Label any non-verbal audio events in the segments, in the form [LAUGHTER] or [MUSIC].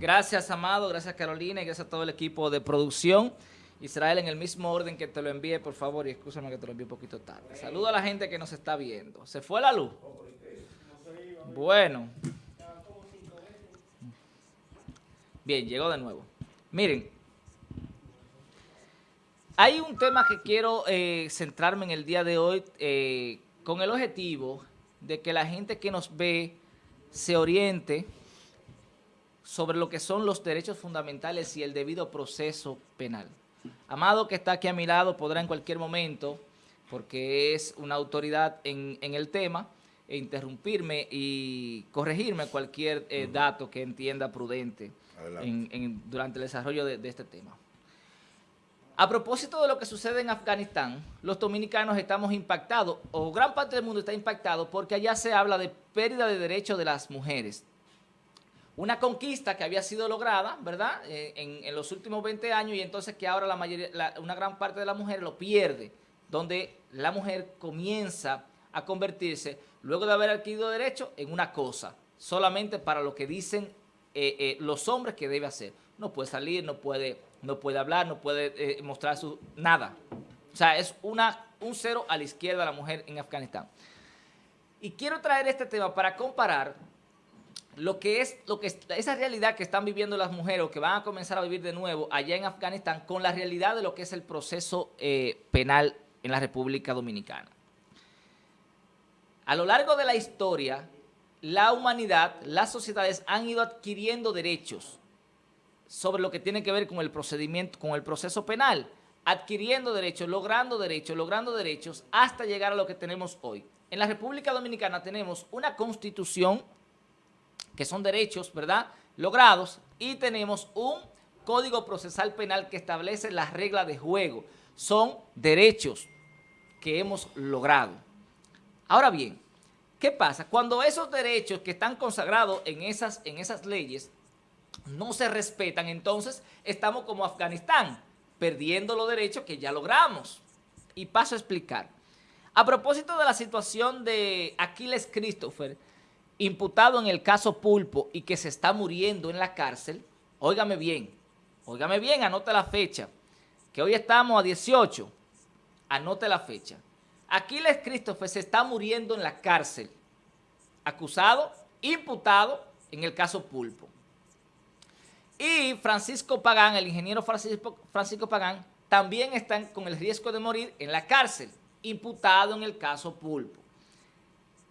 Gracias, Amado, gracias, Carolina, y gracias a todo el equipo de producción. Israel, en el mismo orden que te lo envíe, por favor, y escúchame que te lo envíe un poquito tarde. Saludo a la gente que nos está viendo. ¿Se fue la luz? Bueno. Bien, llegó de nuevo. Miren, hay un tema que quiero eh, centrarme en el día de hoy eh, con el objetivo de que la gente que nos ve se oriente sobre lo que son los derechos fundamentales y el debido proceso penal. Amado, que está aquí a mi lado, podrá en cualquier momento, porque es una autoridad en, el tema, e interrumpirme y corregirme cualquier eh, dato que entienda prudente durante el desarrollo de, este tema. A propósito de lo que sucede en Afganistán, los dominicanos estamos impactados, o gran parte del mundo está impactado, porque allá se habla de pérdida de derechos de las mujeres una conquista que había sido lograda, ¿verdad?, eh, en, los últimos 20 años y entonces que ahora la mayoría, una gran parte de la mujer lo pierde, donde la mujer comienza a convertirse, luego de haber adquirido derecho, en una cosa, solamente para lo que dicen eh, eh, los hombres que debe hacer. No puede salir, no puede, no puede hablar, no puede mostrar su... nada. O sea, es una, un cero a la izquierda la mujer en Afganistán. Y quiero traer este tema para comparar lo que es, lo que esa realidad que están viviendo las mujeres o que van a comenzar a vivir de nuevo allá en Afganistán con la realidad de lo que es el proceso eh, penal en la República Dominicana. A lo largo de la historia, la humanidad, las sociedades han ido adquiriendo derechos sobre lo que tiene que ver con el procedimiento, con el proceso penal, adquiriendo derechos, logrando derechos, logrando derechos, hasta llegar a lo que tenemos hoy. En la República Dominicana tenemos una constitución que son derechos, ¿verdad?, logrados, y tenemos un Código Procesal Penal que establece las reglas de juego. Son derechos que hemos logrado. Ahora bien, ¿qué pasa? Cuando esos derechos que están consagrados en esas, en esas leyes no se respetan, entonces estamos como Afganistán, perdiendo los derechos que ya logramos. Y paso a explicar. A propósito de la situación de Aquiles Christopher, imputado en el caso Pulpo y que se está muriendo en la cárcel, óigame bien, óigame bien, anote la fecha, que hoy estamos a 18, anote la fecha. Aquiles Christopher se está muriendo en la cárcel, acusado, imputado en el caso Pulpo. Y Francisco Pagán, el ingeniero Francisco, Francisco Pagán, también están con el riesgo de morir en la cárcel, imputado en el caso Pulpo.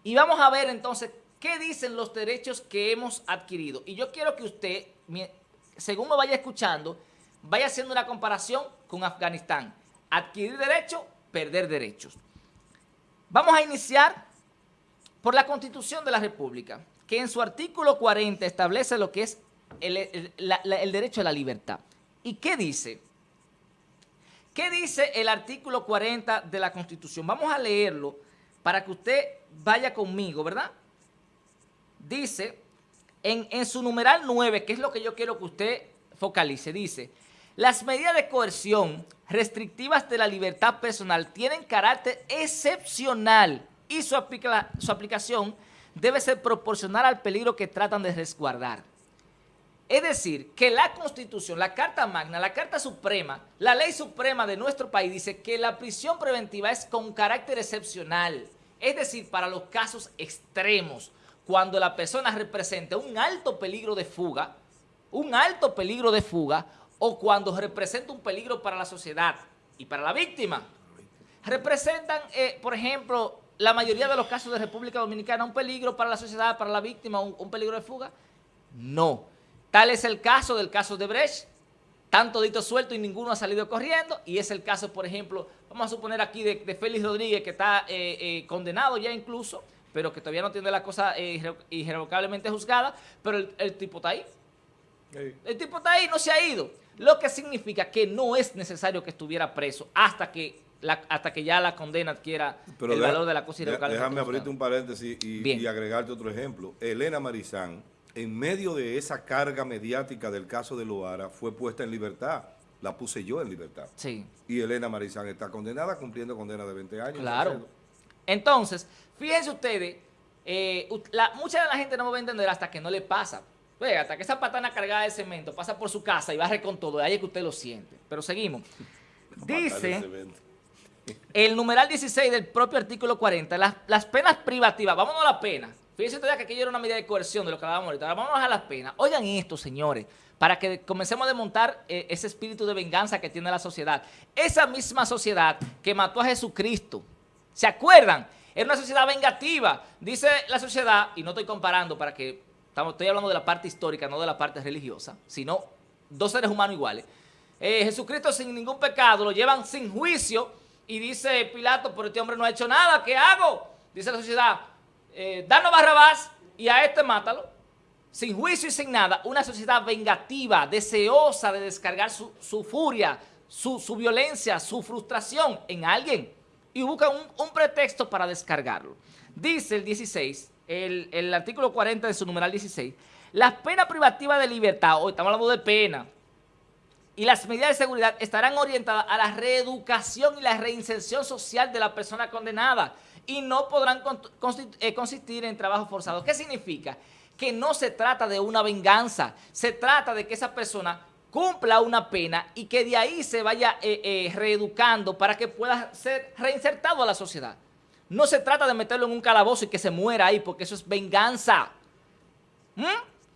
Y vamos a ver entonces ¿Qué dicen los derechos que hemos adquirido? Y yo quiero que usted, según me vaya escuchando, vaya haciendo una comparación con Afganistán. Adquirir derechos, perder derechos. Vamos a iniciar por la Constitución de la República, que en su artículo 40 establece lo que es el, derecho a la libertad. ¿Y qué dice? ¿Qué dice el artículo 40 de la Constitución? Vamos a leerlo para que usted vaya conmigo, ¿verdad? Dice, en, su numeral 9, que es lo que yo quiero que usted focalice, dice, las medidas de coerción restrictivas de la libertad personal tienen carácter excepcional y su, su aplicación debe ser proporcional al peligro que tratan de resguardar. Es decir, que la Constitución, la Carta Magna, la Carta Suprema, la Ley Suprema de nuestro país dice que la prisión preventiva es con carácter excepcional, es decir, para los casos extremos, cuando la persona representa un alto peligro de fuga, un alto peligro de fuga, o cuando representa un peligro para la sociedad y para la víctima. Representan, eh, por ejemplo, la mayoría de los casos de República Dominicana un peligro para la sociedad, para la víctima, un, peligro de fuga. No. Tal es el caso del caso de Brecht, tanto dito suelto y ninguno ha salido corriendo, y es el caso, por ejemplo, vamos a suponer aquí de, Félix Rodríguez, que está eh, eh, condenado ya incluso, pero que todavía no tiene la cosa eh, irrevocablemente juzgada, pero el, tipo está ahí. El tipo está ahí, no se ha ido. Lo que significa que no es necesario que estuviera preso hasta que hasta que ya la condena adquiera el valor de la cosa irrevocable. Déjame abrirte un paréntesis y, agregarte otro ejemplo. Elena Marizán, en medio de esa carga mediática del caso de Loara, fue puesta en libertad. La puse yo en libertad. Sí. Y Elena Marizán está condenada cumpliendo condena de 20 años. Claro. Entonces, fíjense ustedes, eh, mucha de la gente no me va a entender hasta que no le pasa. Hasta que esa patana cargada de cemento pasa por su casa y barre con todo, ahí es que usted lo siente. Pero seguimos. [LAUGHS] Dice el numeral 16 del propio artículo 40, las, las penas privativas, vámonos a la pena. Fíjense todavía que aquello era una medida de coerción de lo que hablábamos ahorita. Ahora vámonos a las penas. Oigan esto, señores, para que comencemos a desmontar eh, ese espíritu de venganza que tiene la sociedad. Esa misma sociedad que mató a Jesucristo, ¿se acuerdan? Era una sociedad vengativa. Dice la sociedad, y no estoy comparando para que, estamos, estoy hablando de la parte histórica, no de la parte religiosa, sino dos seres humanos iguales. Eh, Jesucristo sin ningún pecado, lo llevan sin juicio y dice Pilato, pero este hombre no ha hecho nada, ¿qué hago? Dice la sociedad, eh, danos Barrabás y a este mátalo. Sin juicio y sin nada, una sociedad vengativa, deseosa de descargar su, furia, su, violencia, su frustración en alguien y busca un, pretexto para descargarlo. Dice el 16, el, el artículo 40 de su numeral 16, las penas privativas de libertad, hoy estamos hablando de pena, y las medidas de seguridad estarán orientadas a la reeducación y la reinserción social de la persona condenada, y no podrán eh, consistir en trabajo forzado. ¿Qué significa? Que no se trata de una venganza, se trata de que esa persona cumpla una pena y que de ahí se vaya eh, eh, reeducando para que pueda ser reinsertado a la sociedad. No se trata de meterlo en un calabozo y que se muera ahí, porque eso es venganza. ¿Mm?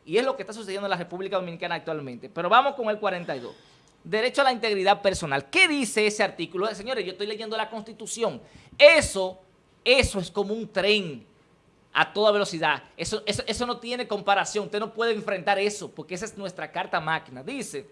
Y es lo que está sucediendo en la República Dominicana actualmente. Pero vamos con el 42. Derecho a la integridad personal. ¿Qué dice ese artículo? Señores, yo estoy leyendo la Constitución. Eso eso es como un tren a toda velocidad. Eso, eso, no tiene comparación. Usted no puede enfrentar eso porque esa es nuestra carta máquina. Dice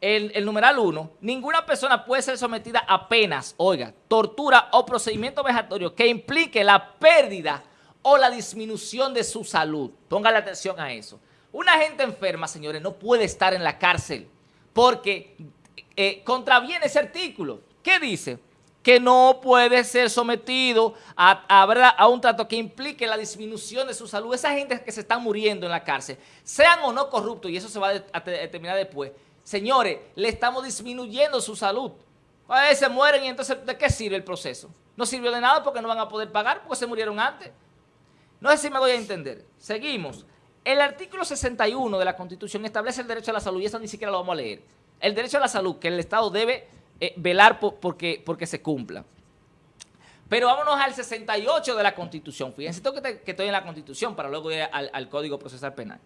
el, el numeral 1, ninguna persona puede ser sometida a penas, oiga, tortura o procedimiento vejatorio que implique la pérdida o la disminución de su salud. Póngale atención a eso. Una gente enferma, señores, no puede estar en la cárcel porque eh, contraviene ese artículo. ¿Qué dice? Que no puede ser sometido a, a, un trato que implique la disminución de su salud. Esa gente que se está muriendo en la cárcel, sean o no corruptos, y eso se va a determinar después, señores, le estamos disminuyendo su salud. A veces mueren y entonces, ¿de qué sirve el proceso? No sirvió de nada porque no van a poder pagar porque se murieron antes. No sé si me doy a entender. Seguimos. El artículo 61 de la Constitución establece el derecho a la salud y eso ni siquiera lo vamos a leer. El derecho a la salud que el Estado debe eh, velar por, porque, porque se cumpla. Pero vámonos al 68 de la Constitución. Fíjense que, que estoy en la Constitución para luego ir al, al, Código Procesal Penal.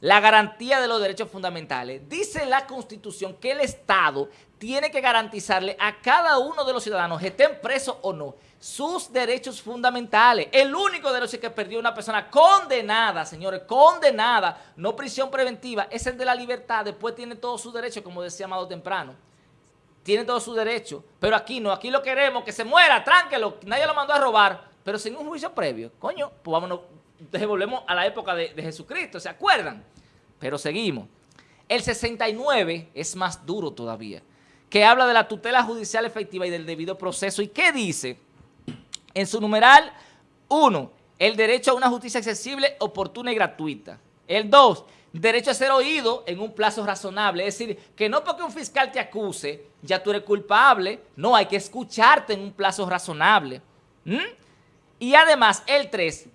La garantía de los derechos fundamentales. Dice la Constitución que el Estado tiene que garantizarle a cada uno de los ciudadanos, estén presos o no, sus derechos fundamentales. El único derecho que perdió una persona condenada, señores, condenada, no prisión preventiva, es el de la libertad. Después tiene todos sus derechos, como decía Amado temprano tiene todo su derecho, pero aquí no, aquí lo queremos, que se muera, tránquelo, nadie lo mandó a robar, pero sin un juicio previo. Coño, pues vámonos, devolvemos a la época de, Jesucristo, ¿se acuerdan? Pero seguimos. El 69 es más duro todavía, que habla de la tutela judicial efectiva y del debido proceso. ¿Y qué dice? En su numeral 1, el derecho a una justicia accesible, oportuna y gratuita. El 2, derecho a ser oído en un plazo razonable. Es decir, que no porque un fiscal te acuse, ya tú eres culpable. No, hay que escucharte en un plazo razonable. ¿Mm? Y además, el 3,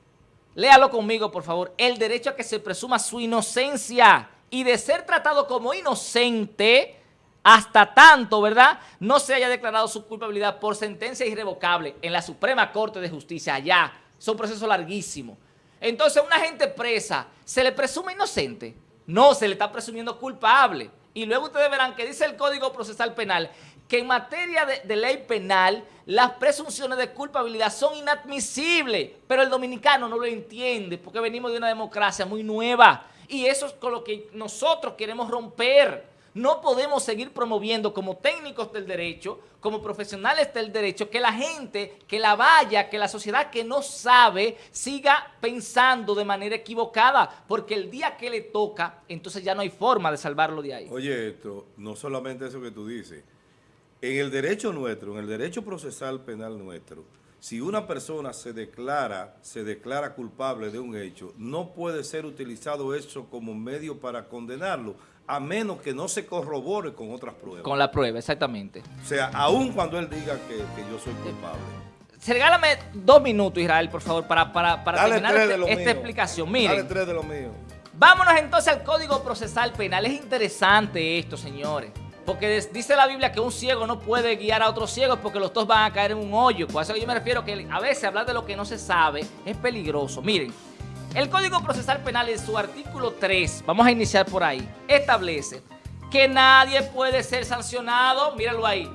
léalo conmigo, por favor, el derecho a que se presuma su inocencia y de ser tratado como inocente hasta tanto, ¿verdad?, no se haya declarado su culpabilidad por sentencia irrevocable en la Suprema Corte de Justicia allá. Es un proceso larguísimo. Entonces, una gente presa, ¿se le presume inocente? No, se le está presumiendo culpable. Y luego ustedes verán que dice el Código Procesal Penal que en materia de, ley penal las presunciones de culpabilidad son inadmisibles, pero el dominicano no lo entiende porque venimos de una democracia muy nueva y eso es con lo que nosotros queremos romper. No podemos seguir promoviendo como técnicos del derecho, como profesionales del derecho, que la gente, que la vaya, que la sociedad que no sabe siga pensando de manera equivocada, porque el día que le toca, entonces ya no hay forma de salvarlo de ahí. Oye, esto, no solamente eso que tú dices, en el derecho nuestro, en el derecho procesal penal nuestro, si una persona se declara, se declara culpable de un hecho, no puede ser utilizado eso como medio para condenarlo, a menos que no se corrobore con otras pruebas. Con la prueba, exactamente. O sea, aun cuando él diga que, yo soy culpable. regálame dos minutos, Israel, por favor, para, para, para Dale terminar este- esta mío. explicación. Dale Miren, tres de lo mío. vámonos entonces al Código Procesal Penal. Es interesante esto, señores. Porque dice la Biblia que un ciego no puede guiar a otro ciego porque los dos van a caer en un hoyo. Por eso que yo me refiero que a veces hablar de lo que no se sabe es peligroso. Miren, el Código Procesal Penal en su artículo 3, vamos a iniciar por ahí, establece que nadie puede ser sancionado, míralo ahí,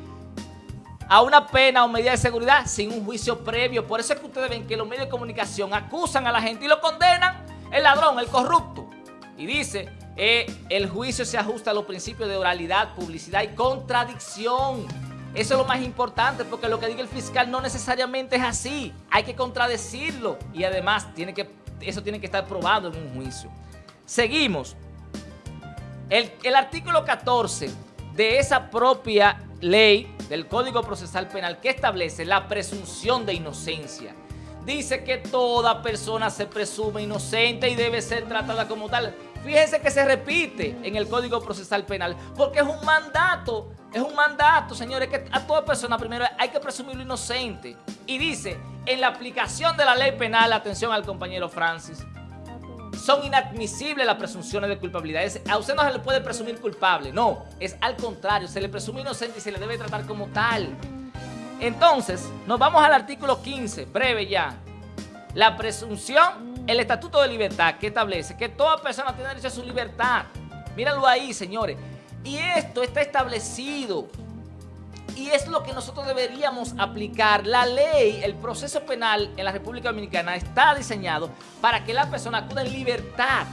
a una pena o medida de seguridad sin un juicio previo. Por eso es que ustedes ven que los medios de comunicación acusan a la gente y lo condenan, el ladrón, el corrupto. Y dice, eh, el juicio se ajusta a los principios de oralidad, publicidad y contradicción. Eso es lo más importante porque lo que diga el fiscal no necesariamente es así. Hay que contradecirlo y además tiene que, eso tiene que estar probado en un juicio. Seguimos. El, el artículo 14 de esa propia ley del Código Procesal Penal que establece la presunción de inocencia. Dice que toda persona se presume inocente y debe ser tratada como tal. Fíjense que se repite en el Código Procesal Penal porque es un mandato, es un mandato, señores, que a toda persona primero hay que presumirlo inocente. Y dice, en la aplicación de la ley penal, atención al compañero Francis, son inadmisibles las presunciones de culpabilidad. A usted no se le puede presumir culpable, no, es al contrario, se le presume inocente y se le debe tratar como tal. Entonces, nos vamos al artículo 15, breve ya. La presunción, el estatuto de libertad que establece que toda persona tiene derecho a su libertad. Míralo ahí, señores. Y esto está establecido y es lo que nosotros deberíamos aplicar. La ley, el proceso penal en la República Dominicana está diseñado para que la persona acuda en libertad.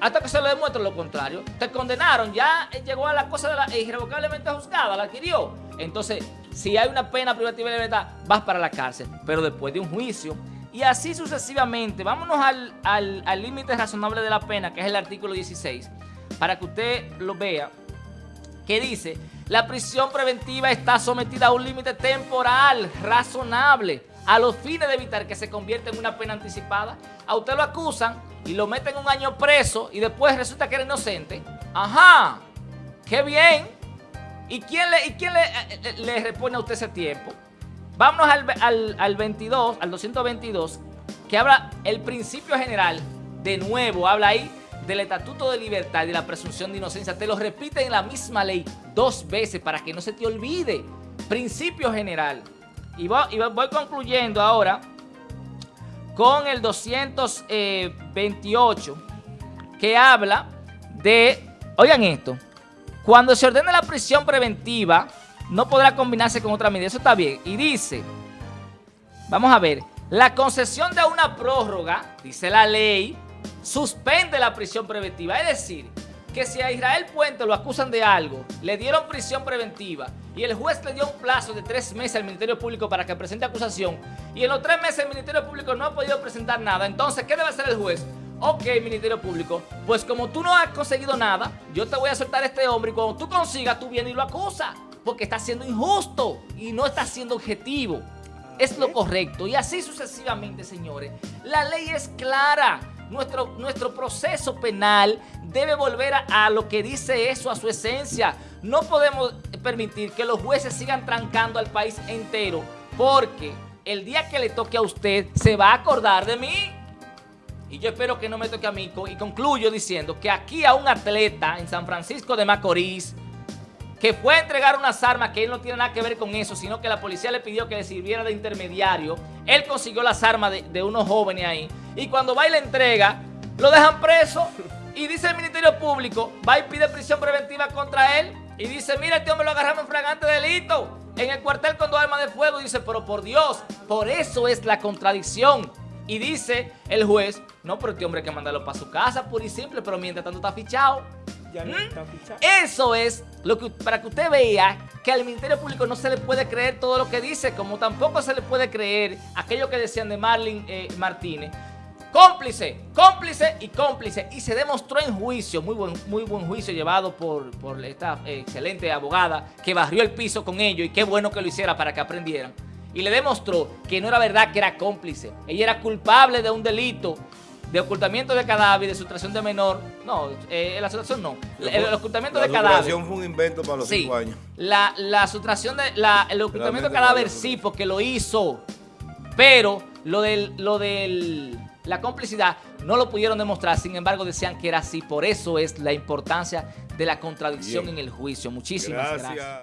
Hasta que se le demuestre lo contrario. Te condenaron, ya llegó a la cosa de la, irrevocablemente juzgada, la adquirió. Entonces, si hay una pena privativa de libertad, vas para la cárcel. Pero después de un juicio. Y así sucesivamente. Vámonos al al- al límite razonable de la pena, que es el artículo 16, para que usted lo vea que dice, la prisión preventiva está sometida a un límite temporal razonable a los fines de evitar que se convierta en una pena anticipada. A usted lo acusan y lo meten un año preso y después resulta que era inocente. Ajá, qué bien. ¿Y quién le, y quién le, eh, eh, le repone a usted ese tiempo? Vámonos al, al, al 22, al 222, que habla el principio general, de nuevo, habla ahí del Estatuto de Libertad y de la presunción de inocencia. Te lo repite en la misma ley dos veces para que no se te olvide. Principio general. Y voy, y voy concluyendo ahora con el 228, que habla de, oigan esto, cuando se ordena la prisión preventiva, no podrá combinarse con otra medida. Eso está bien. Y dice, vamos a ver, la concesión de una prórroga, dice la ley, suspende la prisión preventiva. Es decir, que si a Israel Puente lo acusan de algo, le dieron prisión preventiva y el juez le dio un plazo de tres meses al Ministerio Público para que presente acusación y en los tres meses el Ministerio Público no ha podido presentar nada, entonces, ¿qué debe hacer el juez? Ok, Ministerio Público, pues como tú no has conseguido nada, yo te voy a soltar a este hombre y cuando tú consigas, tú vienes y lo acusas, porque está siendo injusto y no está siendo objetivo. Es lo correcto. Y así sucesivamente, señores. La ley es clara. Nuestro, nuestro proceso penal debe volver a, a lo que dice eso, a su esencia. No podemos permitir que los jueces sigan trancando al país entero, porque el día que le toque a usted, se va a acordar de mí. Y yo espero que no me toque a mí. Y concluyo diciendo que aquí a un atleta en San Francisco de Macorís, que fue a entregar unas armas que él no tiene nada que ver con eso, sino que la policía le pidió que le sirviera de intermediario. Él consiguió las armas de, unos jóvenes ahí. Y cuando va y le entrega, lo dejan preso. Y dice el Ministerio Público, va y pide prisión preventiva contra él. Y dice, mira, este hombre lo agarramos en fragante delito. En el cuartel con dos armas de fuego. Dice, pero por Dios, por eso es la contradicción. Y dice el juez, no, pero este hombre hay que mandarlo para su casa, pura y simple, pero mientras tanto está fichado. Ya no está fichado. Eso es lo que para que usted vea que al Ministerio Público no se le puede creer todo lo que dice, como tampoco se le puede creer aquello que decían de Marlin eh, Martínez. Cómplice, cómplice y cómplice. Y se demostró en juicio, muy buen, muy buen juicio llevado por, por esta excelente abogada que barrió el piso con ellos y qué bueno que lo hiciera para que aprendieran. Y le demostró que no era verdad que era cómplice. Ella era culpable de un delito de ocultamiento de cadáver de sustracción de menor. No, eh, la sustracción no. El, el ocultamiento la de cadáver. sustracción fue un invento para los Sí. cinco años. La, la sustracción de. La, el ocultamiento de cadáver sí, porque lo hizo. Pero lo del, lo del, la complicidad no lo pudieron demostrar, sin embargo decían que era así. Por eso es la importancia de la contradicción Bien. en el juicio. Muchísimas gracias. Gracias.